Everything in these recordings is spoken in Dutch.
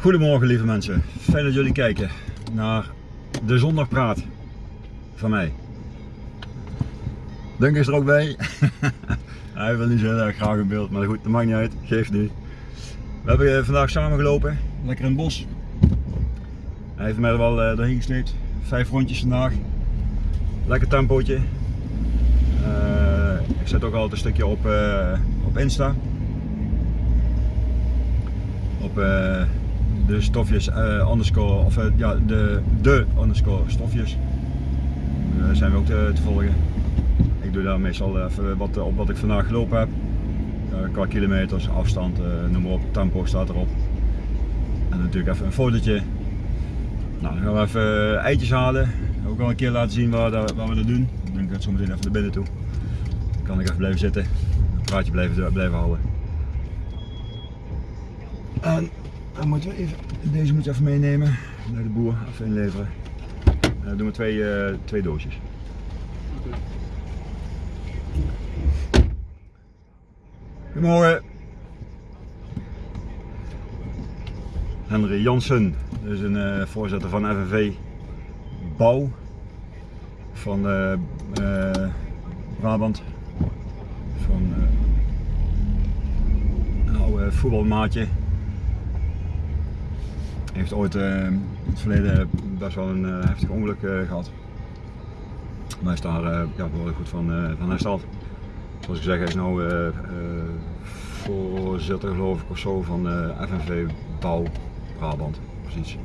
Goedemorgen lieve mensen, fijn dat jullie kijken naar de zondagpraat van mij. Dunk is er ook bij. Hij wil niet zo heel erg graag in beeld, maar goed, dat maakt niet uit, geeft niet. We hebben eh, vandaag samen gelopen, lekker in het bos. Hij heeft mij er wel uh, doorheen gesleept, vijf rondjes vandaag. Lekker tempootje. Uh, ik zet ook altijd een stukje op, uh, op Insta. Op de stofjes uh, underscore, of uh, ja, de, de underscore stofjes. Daar zijn we ook te, volgen. Ik doe daar meestal even wat op wat ik vandaag gelopen heb. Qua kilometers, afstand, noem maar op, tempo staat erop. En natuurlijk even een fotootje. Nou, dan gaan we even eitjes halen. Ook wel een keer laten zien waar, we dat doen. Dan denk ik het zo meteen even naar binnen toe. Dan kan ik even blijven zitten. Een praatje blijven, blijven houden. En even, deze moet even meenemen naar de boer, even inleveren. En dan doen we twee, uh, twee doosjes. Goedemorgen. Henry Jansen, is een voorzitter van FNV Bouw van uh, Brabant. Van een oude voetbalmaatje heeft ooit uh, in het verleden best wel een uh, heftig ongeluk uh, gehad. Maar hij is daar ja, behoorlijk goed van, van hersteld. Zoals ik zeg, hij is nu voorzitter geloof ik of zo van FNV Bouw Brabant. Precies.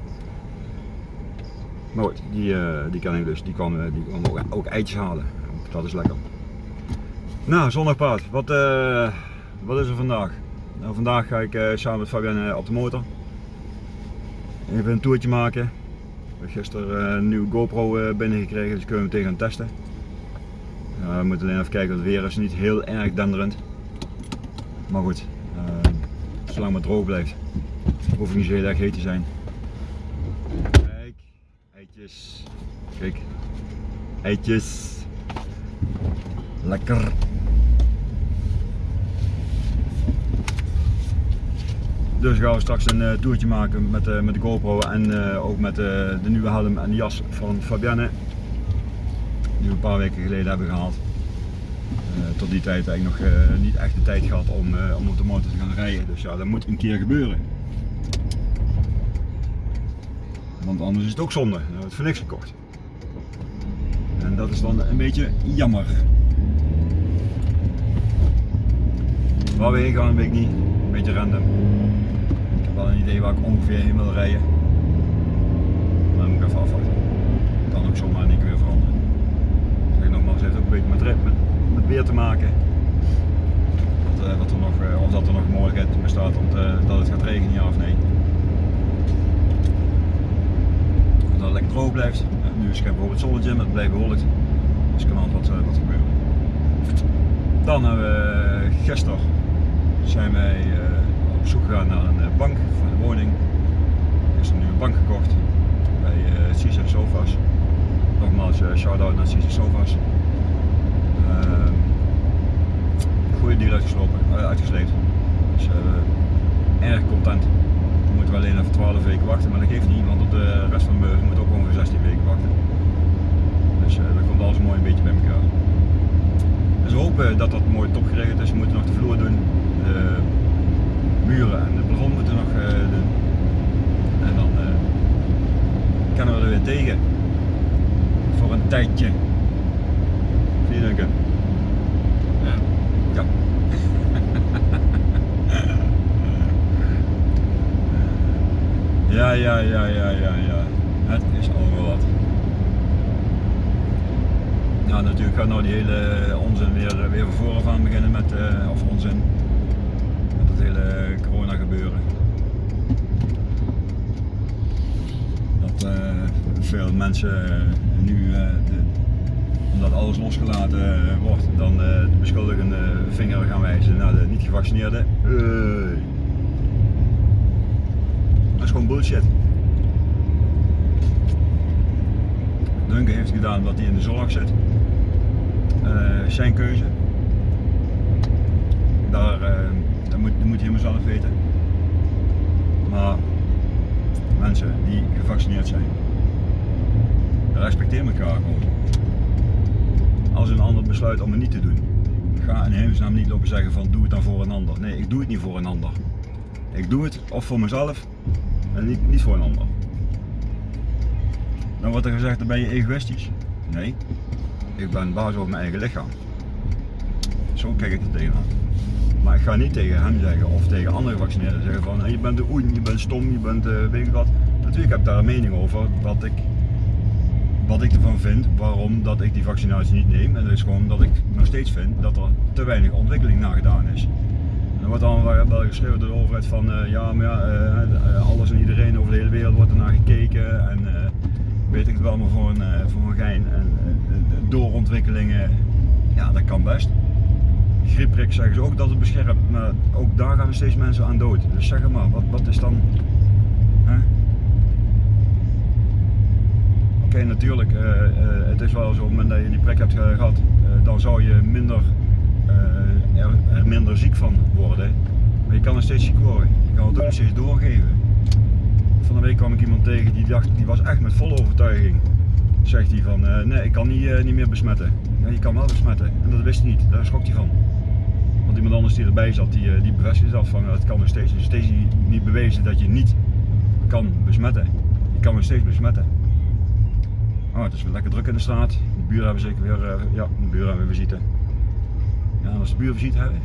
Maar goed, die, die ken ik dus. Die kan, die ook, ook eitjes halen. Dat is lekker. Nou, zondagpaard. Wat, wat is er vandaag? Nou, vandaag ga ik samen met Fabienne op de motor. Even een toertje maken. Ik heb gisteren een nieuwe GoPro binnengekregen, dus kunnen we meteen gaan testen. We moeten alleen even kijken, het weer is niet heel erg denderend. Maar goed, uh, zolang het droog blijft, hoef ik niet zo heel erg heet te zijn. Kijk, eitjes. Kijk, eitjes. Lekker. Dus gaan we straks een uh, toertje maken met, uh, met de GoPro en uh, ook met de nieuwe helm en de jas van Fabienne. Die we een paar weken geleden hebben gehaald. tot die tijd heb ik nog niet echt de tijd gehad om, om op de motor te gaan rijden. Dus ja, dat moet een keer gebeuren. Want anders is het ook zonde. Dan hebben het voor niks gekocht. En dat is dan een beetje jammer. Waar we heen gaan weet ik niet. Een beetje random wel een idee waar ik ongeveer heen wil rijden. Maar dan moet ik even afwachten. Kan ook zomaar niet weer veranderen. Zeg nogmaals, het heeft ook een beetje met, met, met weer te maken. Wat, uh, wat er nog, uh, of dat er nog mogelijkheid bestaat om te, dat het gaat regenen, ja of nee. Dat het lekker droog blijft. Nu is het bijvoorbeeld zonnetje, maar het blijft bewolkt. Dus kan altijd wat, wat gebeuren. Dan hebben we gisteren zijn wij op zoek gegaan naar een eh, bank voor de woning. Er is een nieuwe bank gekocht bij eh, Caesar Sofas. Nogmaals, shout-out naar Caesar Sofas. Goede deal uitgeslopen, uitgesleept. Dus erg content. Dan moeten we alleen even 12 weken wachten, maar dat geeft niet, want op de rest van de beurs moet ook ongeveer 16 weken wachten. Dus dat komt alles mooi een beetje bij elkaar. Dat dat mooi top geregeld is. We moeten nog de vloer doen muren en de plafond moeten nog uh, doen. En dan uh, kunnen we er weer tegen. Voor een tijdje. Zie je denken? Ja. ja. Ja, ja, ja, ja, ja. Het is allemaal wat. Nou, natuurlijk gaat nou die hele onzin weer, weer van vooraf aan beginnen met, uh, of onzin, het hele corona gebeuren. Dat uh, veel mensen nu, de, omdat alles losgelaten wordt, dan de beschuldigende vinger gaan wijzen naar de niet gevaccineerden. Dat is gewoon bullshit. Duncan heeft gedaan wat hij in de zorg zit. Zijn keuze. Daar dat moet, dat moet je helemaal zelf weten. Maar mensen die gevaccineerd zijn. Respecteer elkaar gewoon. Als een ander besluit om het niet te doen, ga in hemelsnaam niet lopen zeggen van doe het dan voor een ander. Nee, ik doe het niet voor een ander. Ik doe het of voor mezelf en niet, niet voor een ander. Dan wordt er gezegd, dan ben je egoïstisch. Nee, ik ben baas over mijn eigen lichaam. Zo kijk ik er tegenaan. Maar ik ga niet tegen hem zeggen of tegen andere gevaccineerden zeggen van je bent de oen, je bent stom, je bent uh, weet ik wat. Natuurlijk heb ik daar een mening over wat ik, wat ik ervan vind, waarom dat ik die vaccinatie niet neem. En dat is gewoon dat ik nog steeds vind dat er te weinig ontwikkeling naar gedaan is. Er wordt dan wel geschreven door de overheid van uh, ja, maar ja, uh, alles en iedereen over de hele wereld wordt er naar gekeken en weet ik het wel maar voor een, voor een gein. En doorontwikkelingen, ja dat kan best griepprik zeggen ze ook dat het beschermt, maar ook daar gaan steeds mensen aan dood. Dus zeg maar, wat, wat is dan... Oké, natuurlijk, uh, uh, het is wel zo, op het moment dat je die prik hebt gehad, uh, dan zou je minder, er, er, minder ziek van worden. Maar je kan er steeds ziek worden. Je kan het ook steeds doorgeven. Van de week kwam ik iemand tegen die dacht, die was echt met volle overtuiging. Zegt hij van, nee ik kan niet, niet meer besmetten. Je kan wel besmetten. En dat wist hij niet, daar schrok hij van. Want iemand anders die erbij zat, die, eh, die bevestigde dat van het kan nog steeds. Het is steeds niet bewezen dat je niet kan besmetten. Je kan nog steeds besmetten. Oh, het is weer lekker druk in de straat. De buren hebben zeker weer, ja, de buren hebben weer visite. Ja, als de buren visite hebben.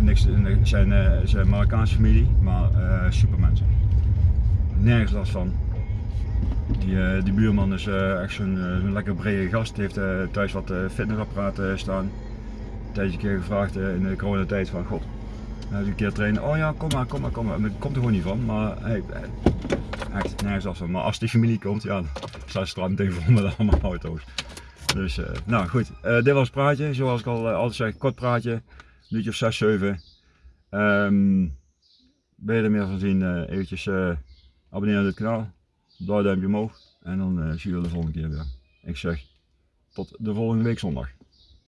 Niks, zijn, zijn Marokkaanse familie, maar uh, supermensen. Nergens last van. Die, uh, die buurman is uh, echt zo'n uh, lekker brede gast, heeft thuis wat fitnessapparaten staan. Een een keer gevraagd in de coronatijd van god, hij een keer trainen, oh ja kom maar, kom maar, kom maar. Komt er gewoon niet van, maar hey, echt nergens af van. Maar als die familie komt, ja, dan staat straat meteen vol met allemaal auto's. Dus nou goed, dit was het praatje, zoals ik al altijd zeg, kort praatje, minuutje of 6, 7. Um, ben je er meer van zien, eventjes abonneren op het kanaal duimpje omhoog en dan uh, zie je de volgende keer weer. Ik zeg tot de volgende week zondag.